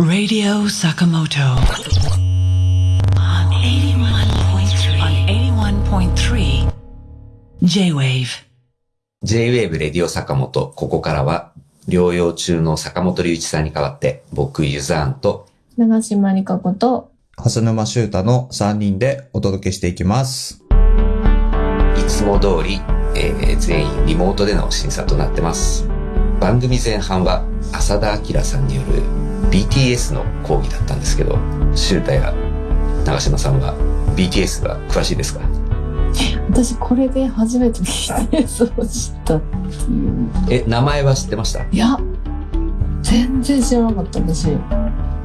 Radio Sakamoto. On 81.3 on 81.3 J-Wave J-Wave レディオ坂本、ここからは、療養中の坂本龍一さんに代わって、僕、ユザーンと、長島理香子と、蓮沼修太の3人でお届けしていきます。いつも通り、えー全員リモートでの審査となってます。番組前半は、浅田明さんによる BTS の講義だったんですけど、シュータや長島さんは BTS が詳しいですか？私これで初めて BTS を知ったっていう。え、名前は知ってました？いや、全然知らなかった私。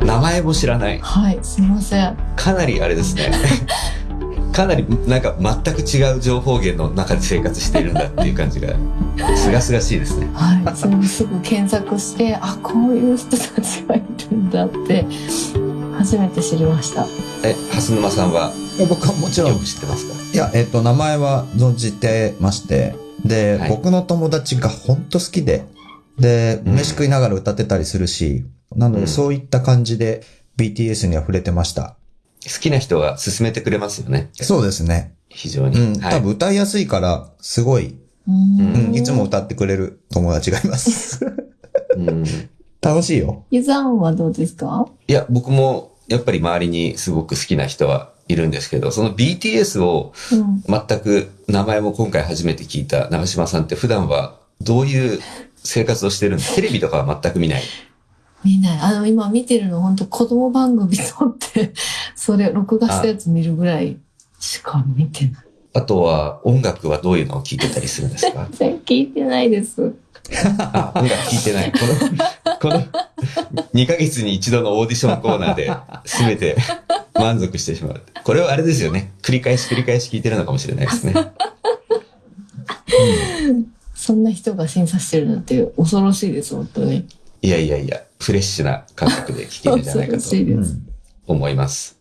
名前も知らない？はい、すいません。かなりあれですね。かなりなんか全く違う情報源の中で生活しているんだっていう感じが、すがすがしいですね。はい、それもすぐ検索して、あ、こういう人たちがいるんだって、初めて知りました。え、蓮沼さんは？僕はもちろん、いよく知ってますか？や、えっと、名前は存じてまして、で、はい僕の友達がほんと好きで、で、うん飯食いながら歌ってたりするし、なのうんでそういった感じで BTS には触れてました。好きな人が勧めてくれますよね。そうですね。非常に。うん、はい多分歌いやすいから、すごい、ううん、いつも歌ってくれる友達がいます。うん楽しいよ。ユザンはどうですか？いや、僕もやっぱり周りにすごく好きな人はいるんですけど、その BTS をうん。全く名前も今回初めて聞いた長島さんって普段はどういう生活をしてるんです テレビとかは全く見ない。見ない。あの、今見てるの本当子供番組撮って、それ、録画したやつ見るぐらいしか見てない。あとは音楽はどういうのを聞いてたりするんですか？全然聞いてないです。あ、音楽聴いてない。この、この、2ヶ月に一度のオーディションコーナーで、すべて満足してしまう。これはあれですよね。繰り返し繰り返し聞いてるのかもしれないですね。そんな人が審査してるなんて恐ろしいです、本当に。いやいやいや、フレッシュな感覚で聞けるんじゃないかと。思います。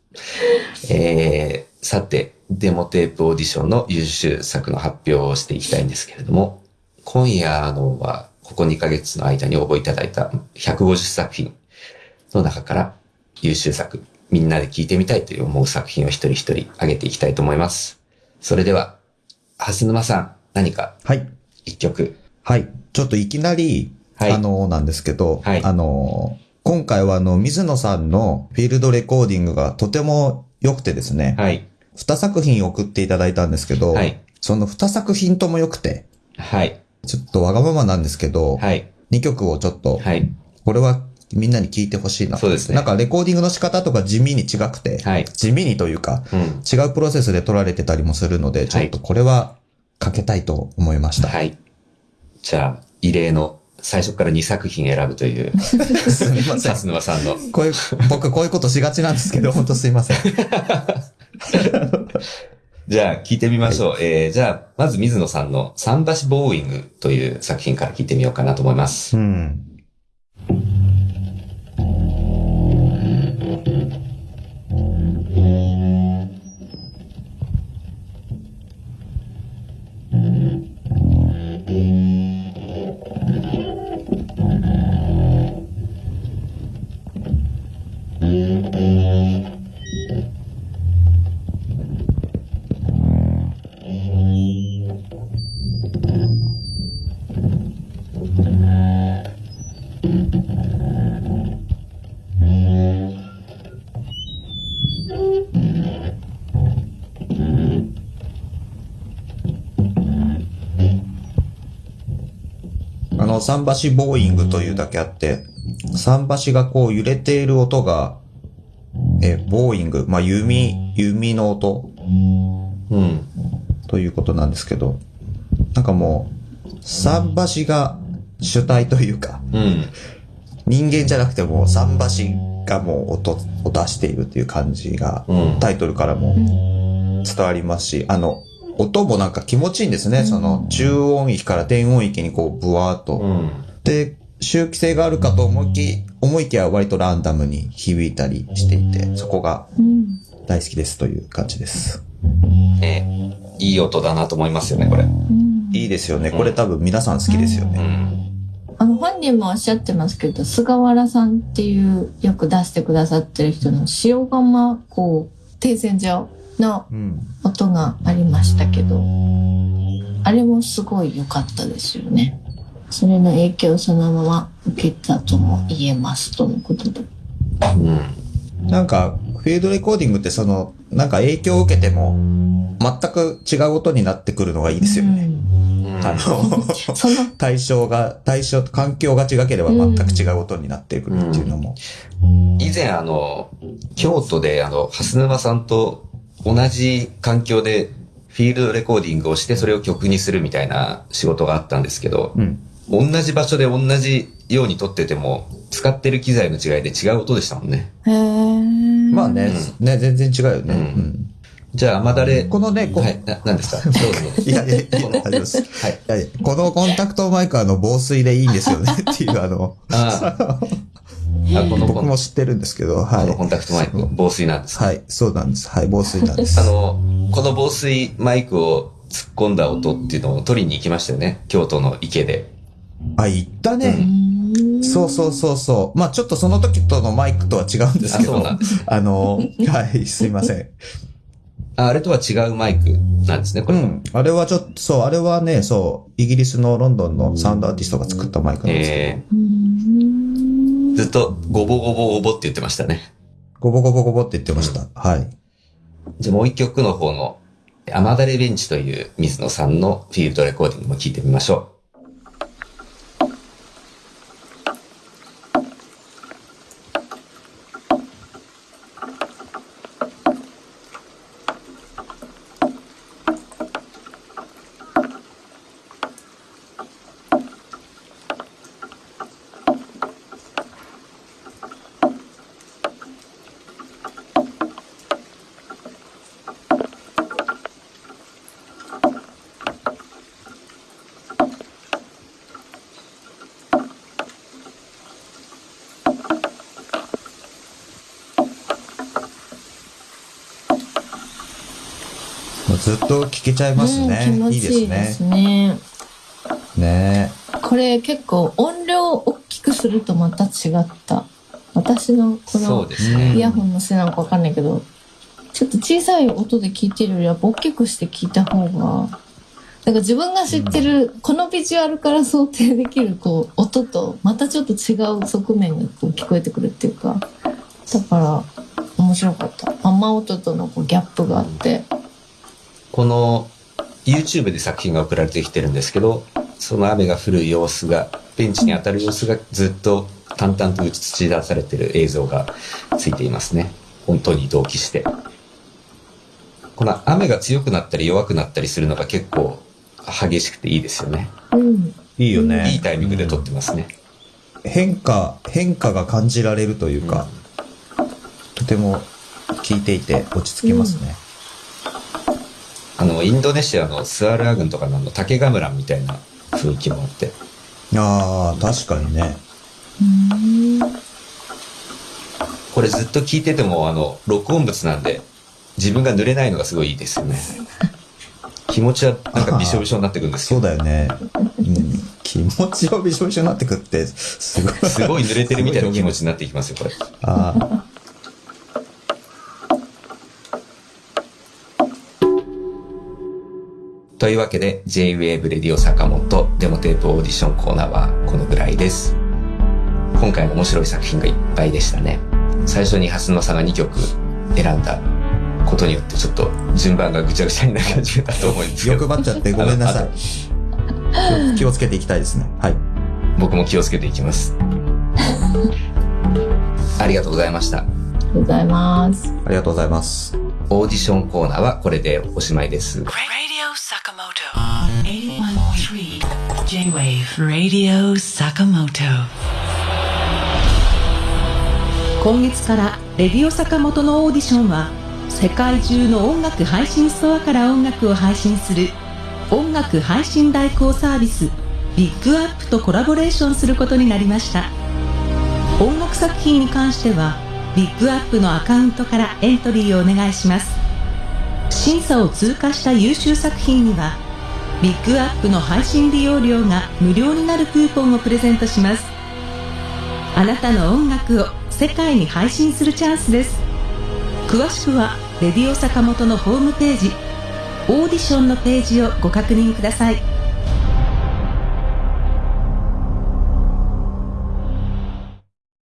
えー、さて、デモテープオーディションの優秀作の発表をしていきたいんですけれども、今夜のは、ここ2ヶ月の間に応募いただいた150作品の中から優秀作、みんなで聞いてみたいという思う作品を一人一人上げていきたいと思います。それでは、蓮沼さん、何かはい。一曲？はい。ちょっといきなり、はいあの、なんですけど、はいあの、今回はあの、水野さんのフィールドレコーディングがとても良くてですね、はい。2作品送っていただいたんですけど、はい。その2作品とも良くて、はい。ちょっとわがままなんですけど、はい。2曲をちょっと、はい。これはみんなに聞いてほしいな。そうですねなんかレコーディングの仕方とか地味に違くて、はい。地味にというか、うん。違うプロセスで撮られてたりもするので、ちょっとこれはかけたいと思いました。はい。じゃあ、異例の最初から2作品選ぶという、すみません。蓮沼さんの。こういう、僕こういうことしがちなんですけど、本当すいません。じゃあ、聞いてみましょう。えー、じゃあ、まず水野さんの桟橋ボーイングという作品から聞いてみようかなと思います。うん。あの、桟橋ボーイングというだけあって、桟橋がこう揺れている音が、え、ボーイング、まあ、弓、弓の音うん。ということなんですけど、なんかもう、桟橋が主体というか、うん。人間じゃなくてもう桟橋がもう音を出しているっていう感じが、うん。タイトルからもうん伝わりますし、あの、音もなんか気持ちいいんですね。その、中音域から低音域にこう、ブワーっと。うん。で、周期性があるかと思いき、思いきや割とランダムに響いたりしていて、そこがうん大好きですという感じです。えーいい音だなと思いますよね、これ。うんいいですよね。これ多分皆さん好きですようね。ん。あの、本人もおっしゃってますけど、菅原さんっていうよく出してくださってる人の塩釜、こう、停戦所のうん。音がありましたけど、あれもすごい良かったですよね。それの影響をそのまま受けたとも言えますとのことで。うん。なんか、フィールドレコーディングってその、なんか影響を受けても、全く違う音になってくるのがいいですよね。うんあの、その、対象が、対象、環境が違ければ全く違う音になってくるっていうのも。以前あの、京都であの、蓮沼さんと同じ環境でフィールドレコーディングをしてそれを曲にするみたいな仕事があったんですけど、うん。同じ場所で同じように撮ってても、使ってる機材の違いで違う音でしたもんね。へーまあね、ね、全然違うよね。うんうんじゃあ、甘だれ。このね、こはい、な、なんですか？どうぞ。いやいやいや、この。はい。このコンタクトマイクはあの防水でいいんですよねっていうあの、あ 僕も知ってるんですけど、はいこの。コンタクトマイク、防水なんです。はい、そうなんです。はい、防水なんです。あの、この防水マイクを突っ込んだ音っていうのを取りに行きましたよね。京都の池で。あ、言ったうね。んそうそうそうそう。まあちょっとその時とのマイクとは違うんですあ、けど、そうなんです。あの、はい、すいません。ああれとは違うマイクなんですね、これ。うん。あれはちょっと、そう、あれはね、そう、イギリスのロンドンのサウンドアーティストが作ったマイクなんですけえうんー、ずっとゴボゴボゴボって言ってましたね。ど、ゴボゴボゴボって言ってました。はい。じゃあもう一曲の方の、アマダレベンチという水野さんのフィールドレコーディングも聞いてみましょもうずっと聴けちゃいますね。うん気持いいちいいでですすね。ね。ねこれ結構音量を大きくするとまた違った。私のう。このですね。イヤホンのせいなのかわかんないけど、ちょっと小さい音で聞いてるよりは大きくして聞いた方が、なんか自分が知ってる、このビジュアルから想定できるこう音とまたちょっと違う側面がこう聞こえてくるっていうか、だから面白かった。雨音とのこうギャップがあって。この YouTube で作品が送られてきてるんですけど、その雨が降る様子が、ベンチに当たる様子がずっと淡々と映し出されてる映像がついていますね。本当に同期して。この雨が強くなったり弱くなったりするのが結構激しくていいですよね。うん。いいよね。いいタイミングで撮ってますね。変化、変化が感じられるというか、とても聞いていて落ち着きますね。あの、インドネシアのスアルア郡とかの竹ガムランみたいな雰囲気もあって。ああ、確かにね。うんこれずっと聞いてても、あの、録音物なんで、自分が濡れないのがすごいいいですよね。気持ちはなんかびしょびしょになってくるんですそよう。だよね。うん、気持ちをびしょびしょになってくって、すごい。すごい濡れてるみたいな気持ちになっていきますよ、これ。ああ。というわけで、J-Wave レディオ坂本デモテープオーディションコーナーはこのぐらいです。今回も面白い作品がいっぱいでしたね。最初に蓮野さんが2曲選んだことによってちょっと順番がぐちゃぐちゃになり始めたと思うんですけど。欲張っちゃってごめんなさあい。気をつけていきたいですね。はい。僕も気をつけていきます。ありがとうございました。ありがとうございます。ありがとうございます。オーディションコーナーはこれでおしまいです。今月からレディオ坂本のオーディションは世界中の音楽配信ストアから音楽を配信する音楽配信代行サービスビッグアップとコラボレーションすることになりました。音楽作品に関してはビッグアップのアカウントからエントリーをお願いします。審査を通過した優秀作品にはビッグアップの配信利用料が無料になるクーポンをプレゼントします。あなたの音楽を世界に配信するチャンスです。詳しくはレディオ坂本のホームページオーディションのページをご確認ください。